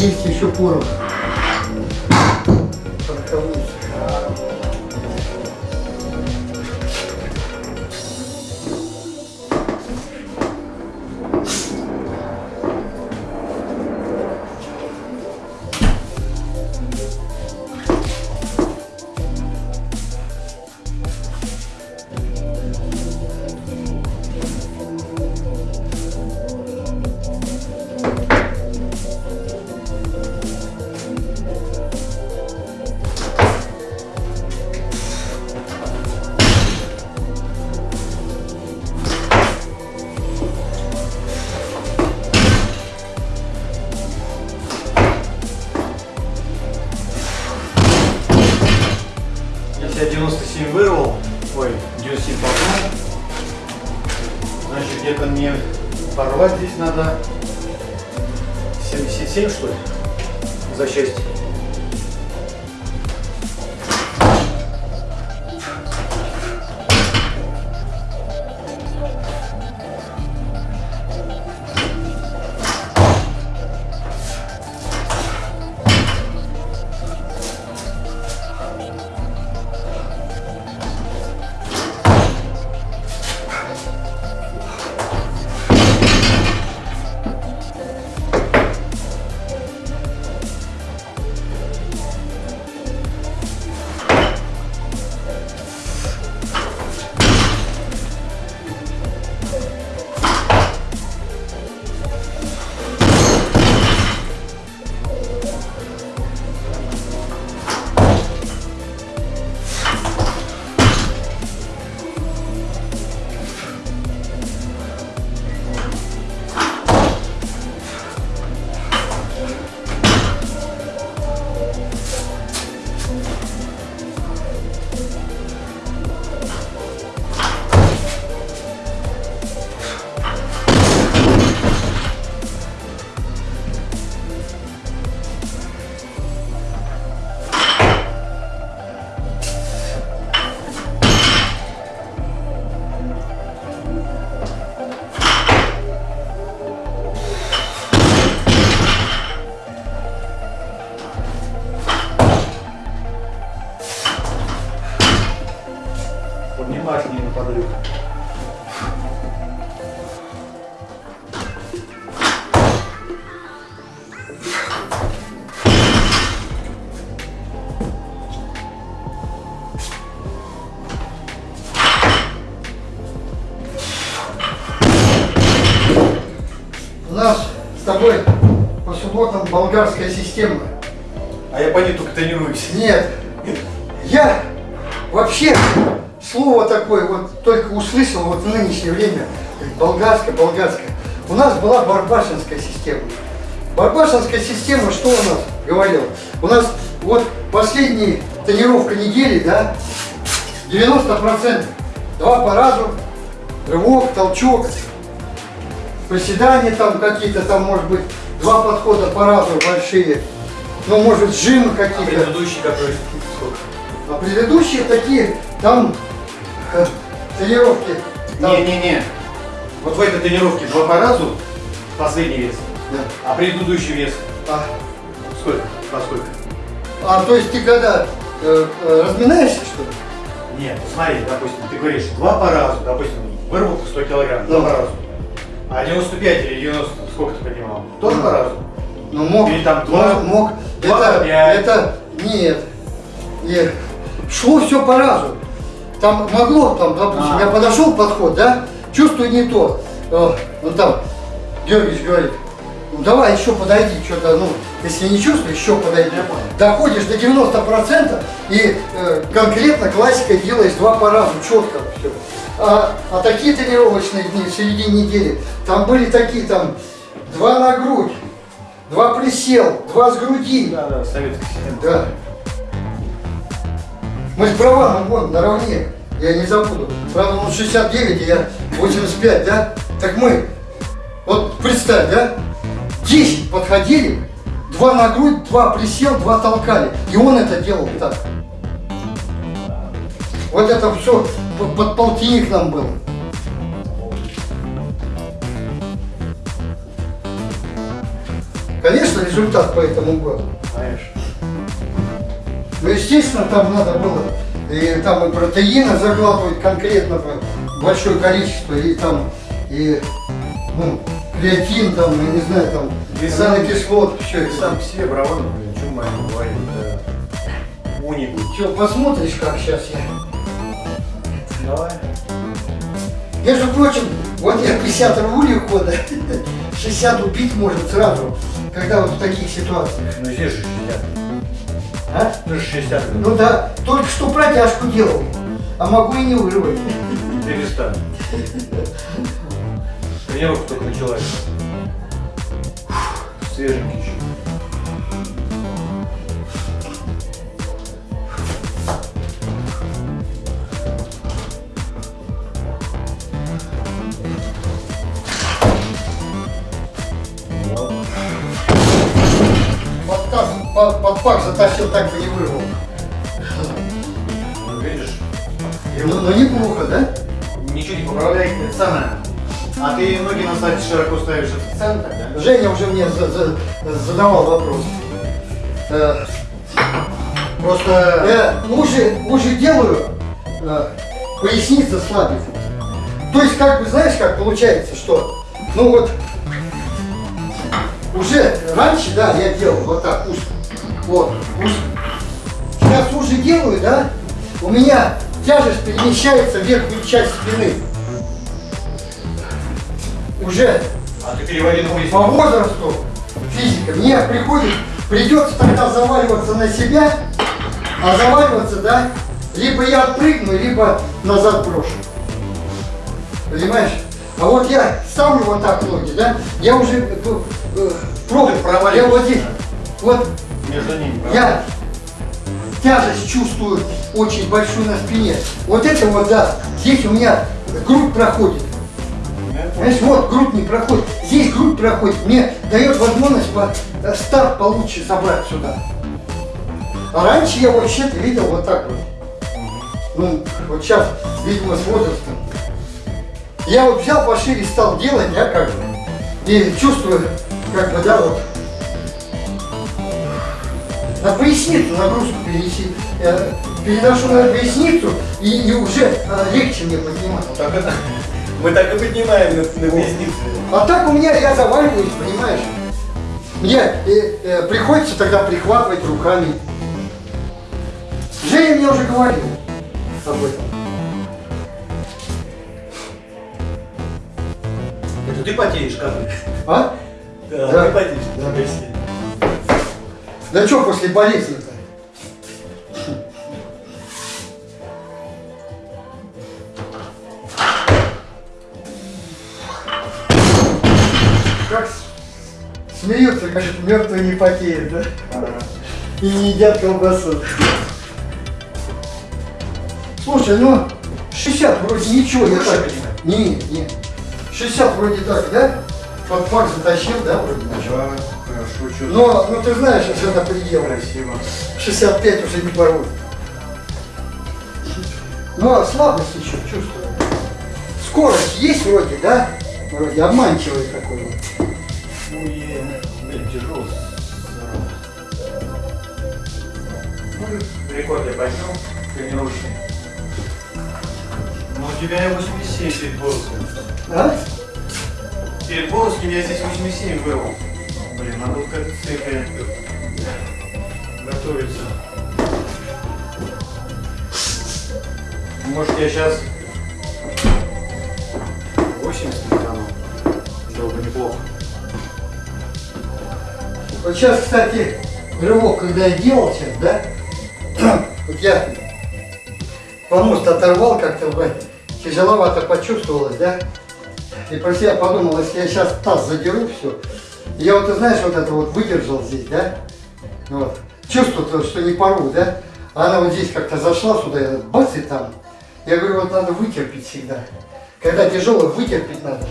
Есть еще порох. Пороховую болгарская система. А я по ней только тренируюсь. Нет, я вообще слово такое вот только услышал вот в нынешнее время. Болгарская, болгарская. У нас была барбашинская система. Барбашинская система что у нас говорила? У нас вот последняя тренировка недели, да, 90%. Два по разу, рывок, толчок, приседания там какие-то, там может быть два подхода по разу большие. Ну, может, жимы А какие-то. предыдущий который сколько? А предыдущие такие, там э, тренировки. Не-не-не. Вот в этой тренировке два по разу последний вес, Да. а предыдущий вес А, сколько? По сколько? а, то есть ты когда э, э, разминаешься, что ли? Нет, смотри, допустим, ты говоришь два по разу, допустим, выработка 100 килограмм, два Ну. по разу. А 95 или 90, сколько ты поднимал? Тоже по разу? Ну, мог. Или там два- мог, мог. два это, пять. это, нет. Нет. Шло все по разу. Там могло, там, допустим, А. я подошел подход, да, чувствую не то. Э, ну там, Георгиевич говорит, ну давай еще подойди, что-то, ну, если не чувствуешь, еще подойди. Доходишь до 90% и э, конкретно классика делаешь два по разу, четко все. А, а такие тренировочные дни в середине недели, там были такие, там, два на грудь, два присел, два с груди. Да, да, советский система. Да. Мы с Браваном вон наравне, я не забуду. Правда, он 69, а я 85, да? Так мы, вот представь, да? 10 подходили, два на грудь, два присел, два толкали. И он это делал так. Вот это все под полтинник нам было. Конечно, результат по этому был. Знаешь. Ну, естественно, там надо было и там и протеина заглатывать конкретно большое количество, и там, и, ну, креатин, там, я не знаю, там, Ты аминокислот, все это. сам себе, браван, блин, что маме говорит, да. Уникум. Че, посмотришь, как сейчас я? Давай. Между прочим, вот я 50 рвулей хода, 60 убить может сразу, когда вот в таких ситуациях. Ну здесь же 60. А? Ну же 60. Ну да, только что протяжку делал, а могу и не вырвать. Перестань. Тренировка только началась. Свеженький еще. Под, под, пак затащил, так бы не вырвал. Ну, видишь, Ну, ну неплохо, да? ничего не поправляет, это самое. А ты ноги на сайте широко ставишь в центр, да? Женя уже мне за- за- задавал вопрос. Э, Просто э, уже, уже делаю, э, поясница слабит. То есть, как бы, знаешь, как получается, что, ну вот, уже раньше, да, я делал вот так, узко, вот. Сейчас уже делаю, да, у меня тяжесть перемещается в верхнюю часть спины. Уже А ты переводи на по возрасту физика мне приходит, придется тогда заваливаться на себя, а заваливаться, да, либо я отпрыгну, либо назад брошу. Понимаешь? А вот я ставлю вот так ноги, да, я уже э, э, пробую, я вот здесь, вот Я тяжесть чувствую очень большую на спине. Вот это вот, да, здесь у меня грудь проходит. Знаешь, вот грудь не проходит, здесь грудь проходит, мне дает возможность по, э, старт получше собрать сюда. А раньше я вообще-то видел вот так вот. Ну, вот сейчас, видимо, с возрастом. Я вот взял пошире, стал делать, я как бы, и чувствую, как бы, да, вот, на поясницу нагрузку перенеси, э, переношу на поясницу, и, и уже э, легче мне поднимать. Ну, так это... Мы так и поднимаем на, на поясницу. А так у меня я заваливаюсь, понимаешь? Мне э, э, приходится тогда прихватывать руками. Женя мне уже говорил об этом. Это ты потеешь, как? А? Да, Да. ты потеешь. Да. Да что после болезни-то? Как смеются, как мертвые не потеют, да? И не едят колбасу. Слушай, ну 60 вроде ничего, Больше так. Не, не. 60 вроде так, да? Под пак затащил, да, вроде. Да, хорошо, что Но, ну ты знаешь, что это предел. красиво. 65 уже не порвут. Но слабость еще чувствую. Скорость есть вроде, да? Вроде обманчивый такой вот. Ой, блин, тяжело. Ну, рекорд я поднял, тренировочный. Ну, у тебя 87 перед Боровским. А? Перед Боровским я здесь 87 вырвал. Блин, к этой цифре готовиться. Может, я сейчас 80 стану. Было бы неплохо. Вот сейчас, кстати, рывок, когда я делал сейчас, да? Вот я помост оторвал как-то, тяжеловато почувствовалось, да? И про себя подумал, если я сейчас таз задеру, все. Я вот, ты знаешь, вот это вот выдержал здесь, да? Вот. Чувствую, что не порву, да? А она вот здесь как-то зашла сюда, я бац и там. Я говорю, вот надо вытерпеть всегда. Когда тяжело, вытерпеть надо.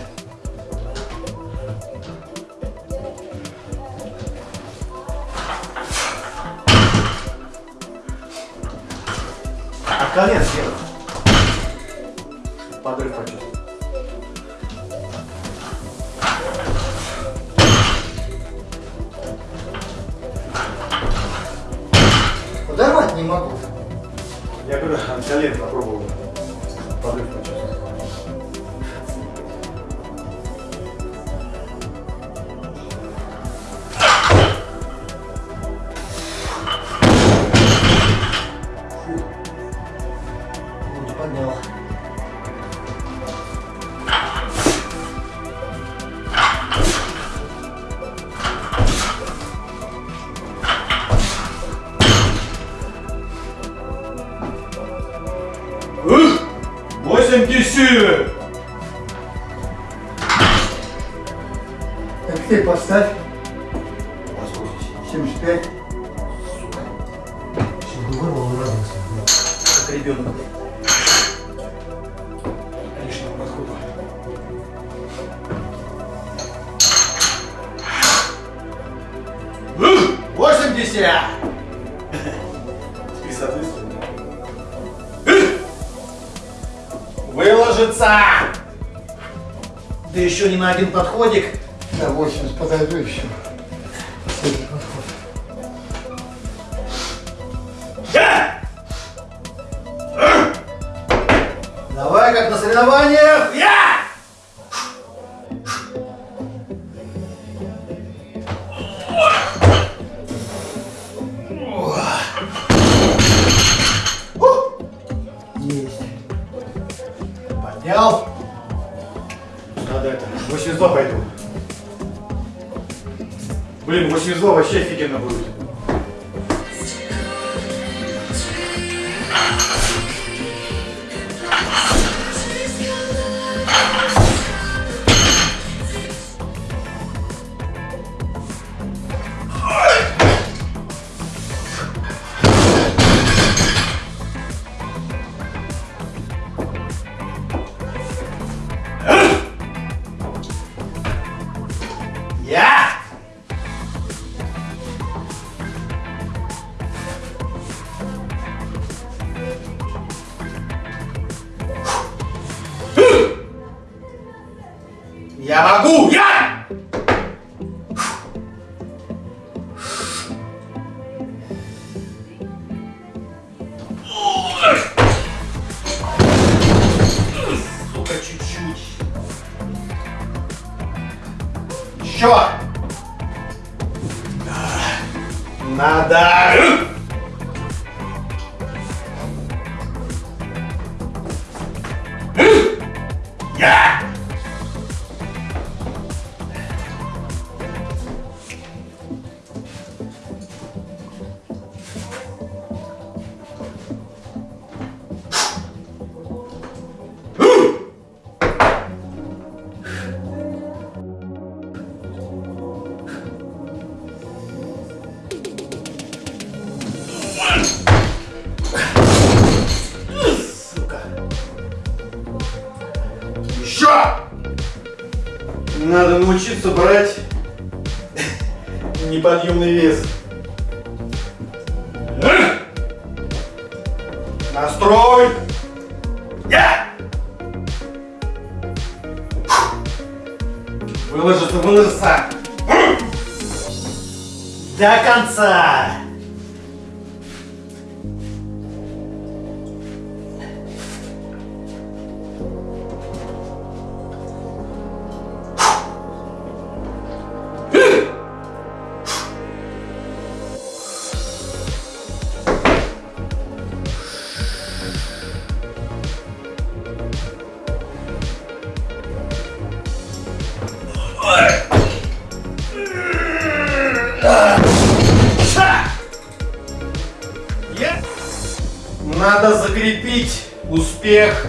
От колен съеду. Подрыв почувствовал. Могу. Я когда колен попробовал подрыв почувствовать. Вроде поднял. Тысяч! Так ты поставь 75. Чтобы вырвал и радовался. Как ребенок. Лишнего подхода. Восемьдесят! Выложится! Да еще не на один подходик. На 80 подойду еще. 82 вообще офигенно будет. Еще! Надо! Я! Надо научиться брать неподъемный вес. Настрой! Я! Выложится, выложится! До конца! Надо закрепить успех.